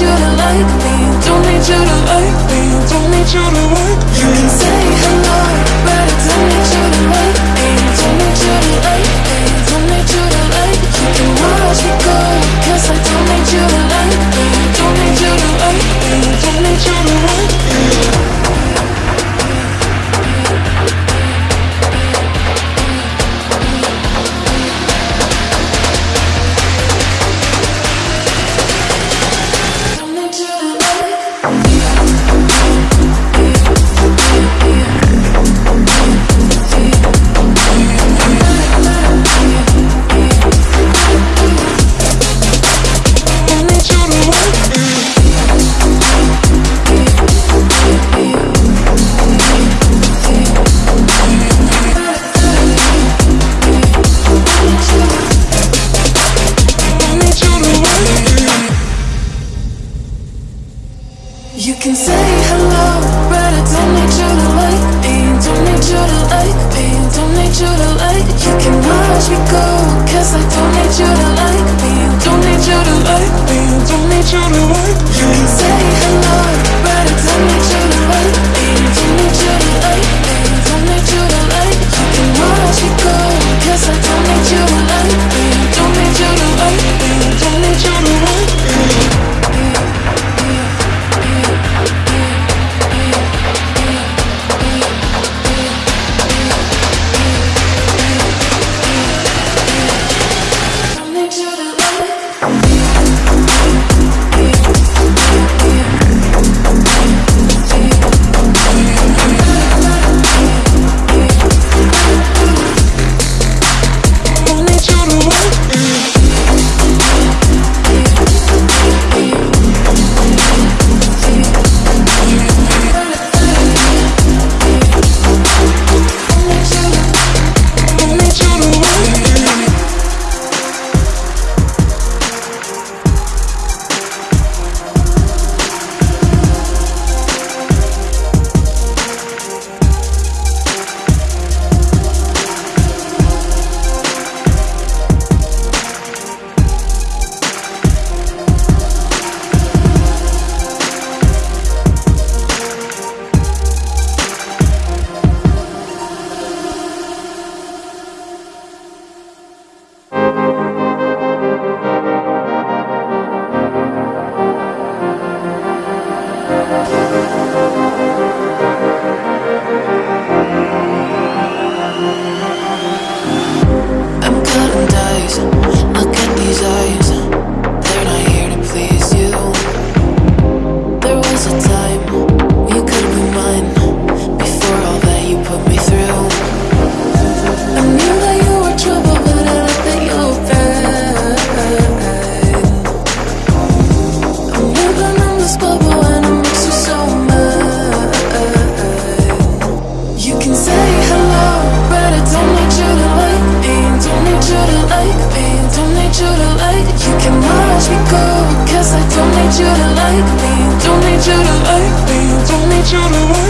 you to like me. Don't need you to like me. Don't need you to like me You can say hello can say hello, but I don't need you to like me. Don't need you to like me. Don't need you to like. You can watch me go, cause I don't need you to like me. Don't need you to like me. Don't need you to like. You can say hello, Cutting. Look at these eyes. you to like You can watch me go Cause I don't need you to like me. Don't need you to like me. Don't need you to like me